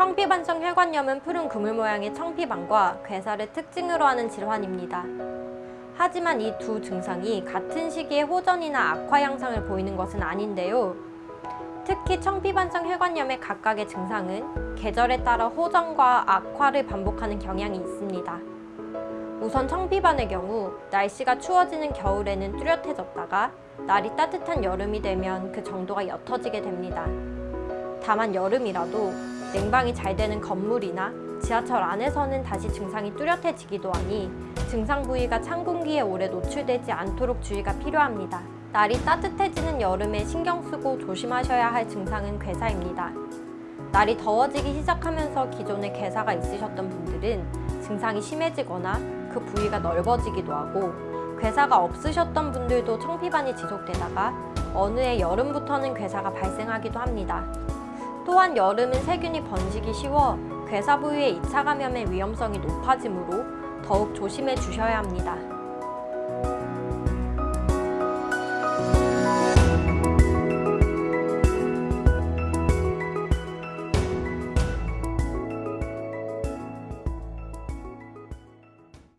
청피반성 혈관염은 푸른 그물 모양의 청피반과 괴사를 특징으로 하는 질환입니다. 하지만 이 두 증상이 같은 시기에 호전이나 악화 양상을 보이는 것은 아닌데요. 특히 청피반성 혈관염의 각각의 증상은 계절에 따라 호전과 악화를 반복하는 경향이 있습니다. 우선 청피반의 경우 날씨가 추워지는 겨울에는 뚜렷해졌다가 날이 따뜻한 여름이 되면 그 정도가 옅어지게 됩니다. 다만 여름이라도 냉방이 잘 되는 건물이나 지하철 안에서는 다시 증상이 뚜렷해지기도 하니 증상 부위가 찬 공기에 오래 노출되지 않도록 주의가 필요합니다. 날이 따뜻해지는 여름에 신경 쓰고 조심하셔야 할 증상은 괴사입니다. 날이 더워지기 시작하면서 기존에 괴사가 있으셨던 분들은 증상이 심해지거나 그 부위가 넓어지기도 하고 괴사가 없으셨던 분들도 청피반이 지속되다가 어느 해 여름부터는 괴사가 발생하기도 합니다. 또한 여름은 세균이 번지기 쉬워 괴사 부위의 2차 감염의 위험성이 높아지므로 더욱 조심해 주셔야 합니다.